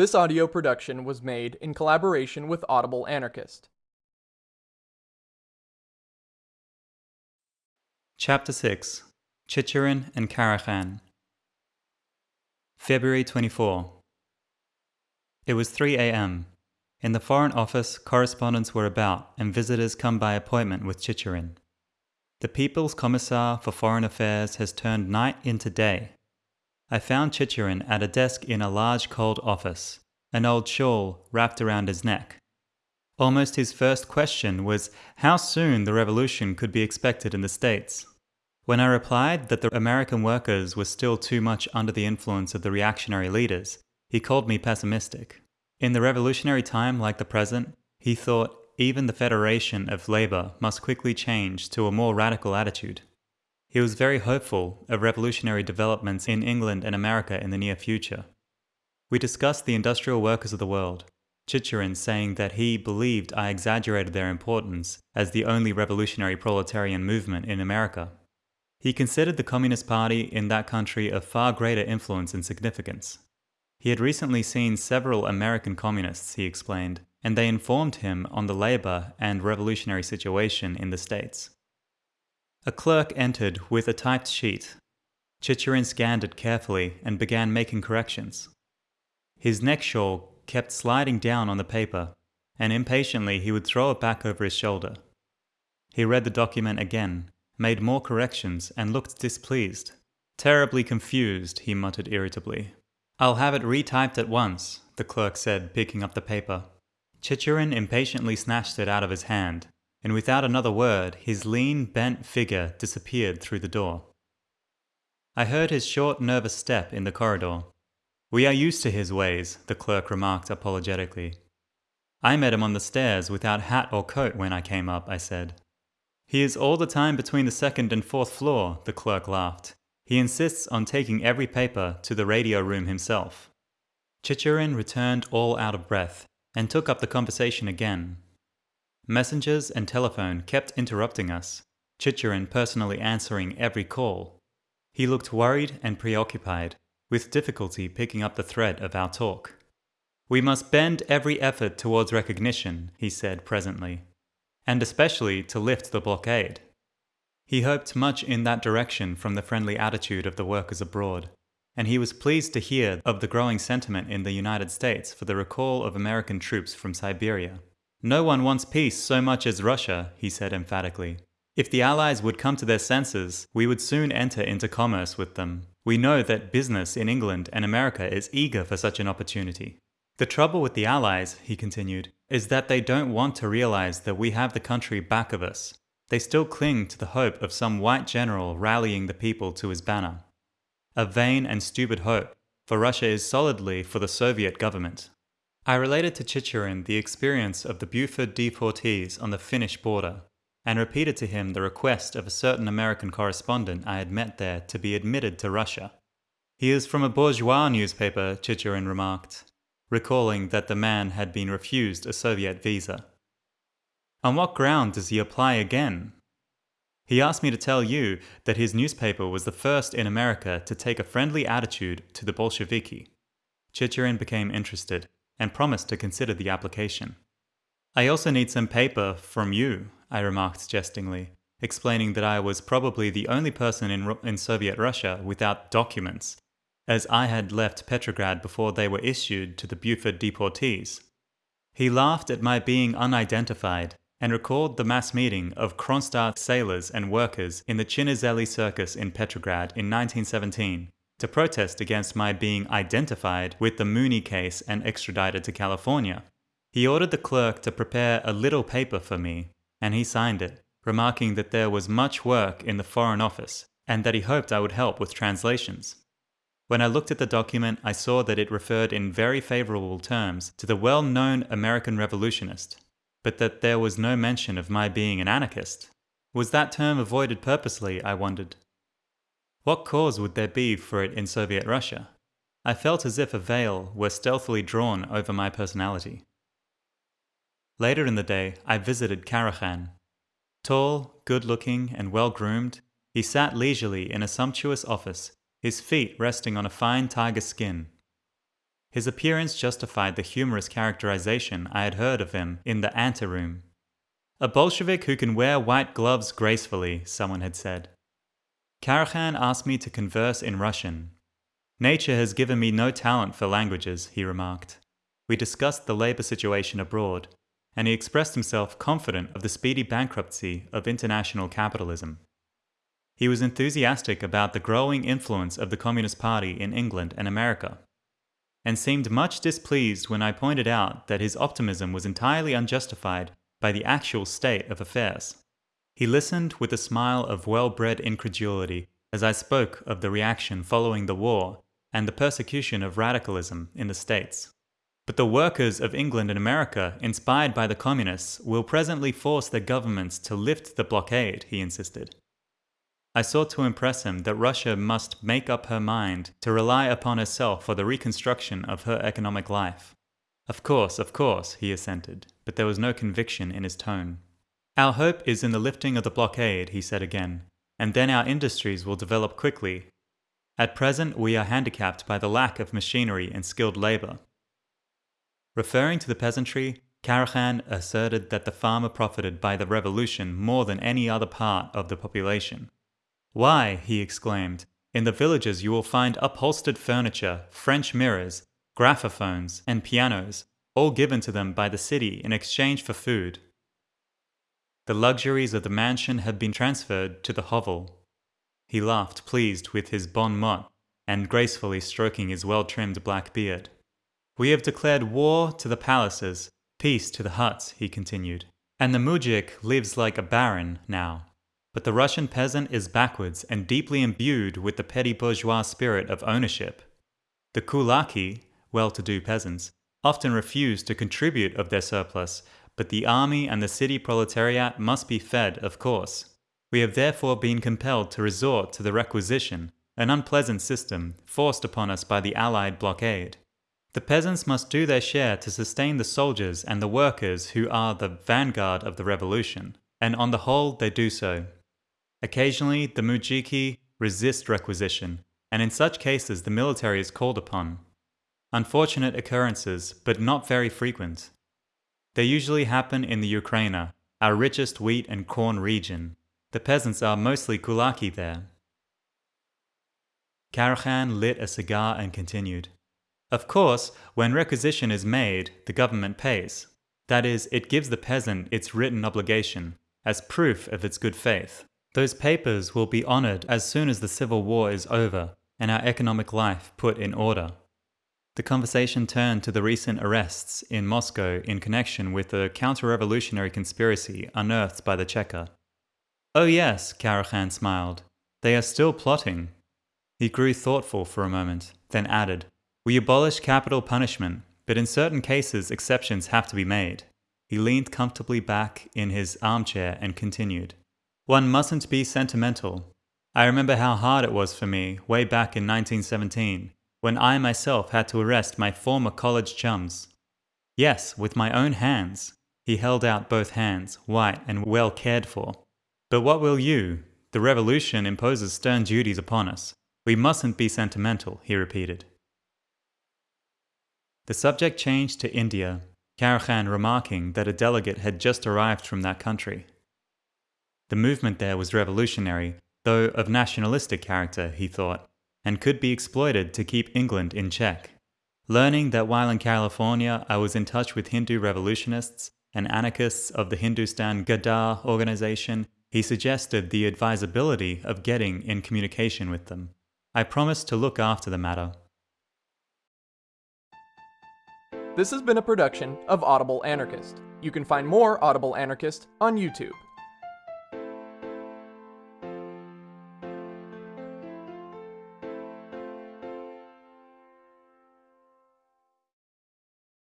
This audio production was made in collaboration with Audible Anarchist. Chapter 6 Chicherin and Karakhan February 24 It was 3 a.m. In the Foreign Office, correspondents were about and visitors come by appointment with Chicherin. The People's Commissar for Foreign Affairs has turned night into day I found Chicherin at a desk in a large cold office, an old shawl wrapped around his neck. Almost his first question was how soon the revolution could be expected in the States. When I replied that the American workers were still too much under the influence of the reactionary leaders, he called me pessimistic. In the revolutionary time like the present, he thought even the Federation of Labour must quickly change to a more radical attitude. He was very hopeful of revolutionary developments in England and America in the near future. We discussed the industrial workers of the world, Chicherin saying that he believed I exaggerated their importance as the only revolutionary proletarian movement in America. He considered the Communist Party in that country of far greater influence and significance. He had recently seen several American communists, he explained, and they informed him on the labor and revolutionary situation in the States. A clerk entered with a typed sheet. Chicherin scanned it carefully and began making corrections. His neck shawl kept sliding down on the paper, and impatiently he would throw it back over his shoulder. He read the document again, made more corrections, and looked displeased. Terribly confused, he muttered irritably. I'll have it retyped at once, the clerk said, picking up the paper. Chicherin impatiently snatched it out of his hand and without another word, his lean, bent figure disappeared through the door. I heard his short, nervous step in the corridor. We are used to his ways, the clerk remarked apologetically. I met him on the stairs without hat or coat when I came up, I said. He is all the time between the second and fourth floor, the clerk laughed. He insists on taking every paper to the radio room himself. Chicherin returned all out of breath and took up the conversation again, Messengers and telephone kept interrupting us, Chicherin personally answering every call. He looked worried and preoccupied, with difficulty picking up the thread of our talk. We must bend every effort towards recognition, he said presently, and especially to lift the blockade. He hoped much in that direction from the friendly attitude of the workers abroad, and he was pleased to hear of the growing sentiment in the United States for the recall of American troops from Siberia. No one wants peace so much as Russia, he said emphatically. If the Allies would come to their senses, we would soon enter into commerce with them. We know that business in England and America is eager for such an opportunity. The trouble with the Allies, he continued, is that they don't want to realize that we have the country back of us. They still cling to the hope of some white general rallying the people to his banner. A vain and stupid hope, for Russia is solidly for the Soviet government. I related to Chicherin the experience of the Buford deportees on the Finnish border, and repeated to him the request of a certain American correspondent I had met there to be admitted to Russia. He is from a bourgeois newspaper, Chicherin remarked, recalling that the man had been refused a Soviet visa. On what ground does he apply again? He asked me to tell you that his newspaper was the first in America to take a friendly attitude to the Bolsheviki. Chicherin became interested and promised to consider the application. I also need some paper from you, I remarked jestingly, explaining that I was probably the only person in, in Soviet Russia without documents, as I had left Petrograd before they were issued to the Buford deportees. He laughed at my being unidentified and recalled the mass meeting of Kronstadt sailors and workers in the Ciniselli Circus in Petrograd in 1917 to protest against my being identified with the Mooney case and extradited to California. He ordered the clerk to prepare a little paper for me, and he signed it, remarking that there was much work in the Foreign Office and that he hoped I would help with translations. When I looked at the document, I saw that it referred in very favorable terms to the well known American revolutionist, but that there was no mention of my being an anarchist. Was that term avoided purposely, I wondered? What cause would there be for it in Soviet Russia? I felt as if a veil were stealthily drawn over my personality. Later in the day, I visited Karakhan. Tall, good looking, and well groomed, he sat leisurely in a sumptuous office, his feet resting on a fine tiger skin. His appearance justified the humorous characterization I had heard of him in the anteroom. A Bolshevik who can wear white gloves gracefully, someone had said. Karakhan asked me to converse in Russian. Nature has given me no talent for languages, he remarked. We discussed the labor situation abroad, and he expressed himself confident of the speedy bankruptcy of international capitalism. He was enthusiastic about the growing influence of the Communist Party in England and America, and seemed much displeased when I pointed out that his optimism was entirely unjustified by the actual state of affairs. He listened with a smile of well bred incredulity as I spoke of the reaction following the war and the persecution of radicalism in the States. But the workers of England and America, inspired by the communists, will presently force their governments to lift the blockade, he insisted. I sought to impress him that Russia must make up her mind to rely upon herself for the reconstruction of her economic life. Of course, of course, he assented, but there was no conviction in his tone. Our hope is in the lifting of the blockade, he said again, and then our industries will develop quickly. At present, we are handicapped by the lack of machinery and skilled labor. Referring to the peasantry, Karakhan asserted that the farmer profited by the revolution more than any other part of the population. Why, he exclaimed, in the villages you will find upholstered furniture, French mirrors, graphophones, and pianos, all given to them by the city in exchange for food. The luxuries of the mansion had been transferred to the hovel. He laughed, pleased with his bon mot, and gracefully stroking his well trimmed black beard. We have declared war to the palaces, peace to the huts, he continued, and the mujik lives like a baron now. But the Russian peasant is backwards and deeply imbued with the petty bourgeois spirit of ownership. The kulaki, well to do peasants, often refuse to contribute of their surplus, but the army and the city proletariat must be fed, of course. We have therefore been compelled to resort to the requisition, an unpleasant system forced upon us by the Allied blockade. The peasants must do their share to sustain the soldiers and the workers who are the vanguard of the revolution, and on the whole they do so. Occasionally, the mujiki resist requisition, and in such cases the military is called upon. Unfortunate occurrences, but not very frequent. They usually happen in the Ukraina, our richest wheat and corn region. The peasants are mostly kulaki there. Karakhan lit a cigar and continued. Of course, when requisition is made, the government pays. That is, it gives the peasant its written obligation, as proof of its good faith. Those papers will be honored as soon as the civil war is over and our economic life put in order. The conversation turned to the recent arrests in Moscow in connection with the counter-revolutionary conspiracy unearthed by the Cheka. Oh yes, Karakhan smiled. They are still plotting. He grew thoughtful for a moment, then added, We abolish capital punishment, but in certain cases exceptions have to be made. He leaned comfortably back in his armchair and continued. One mustn't be sentimental. I remember how hard it was for me, way back in 1917, when I myself had to arrest my former college chums. Yes, with my own hands. He held out both hands, white and well cared for. But what will you? The revolution imposes stern duties upon us. We mustn't be sentimental, he repeated. The subject changed to India, Karakhan remarking that a delegate had just arrived from that country. The movement there was revolutionary, though of nationalistic character, he thought, and could be exploited to keep England in check. Learning that while in California I was in touch with Hindu revolutionists and anarchists of the Hindustan Ghadar organization, he suggested the advisability of getting in communication with them. I promised to look after the matter. This has been a production of Audible Anarchist. You can find more Audible Anarchist on YouTube.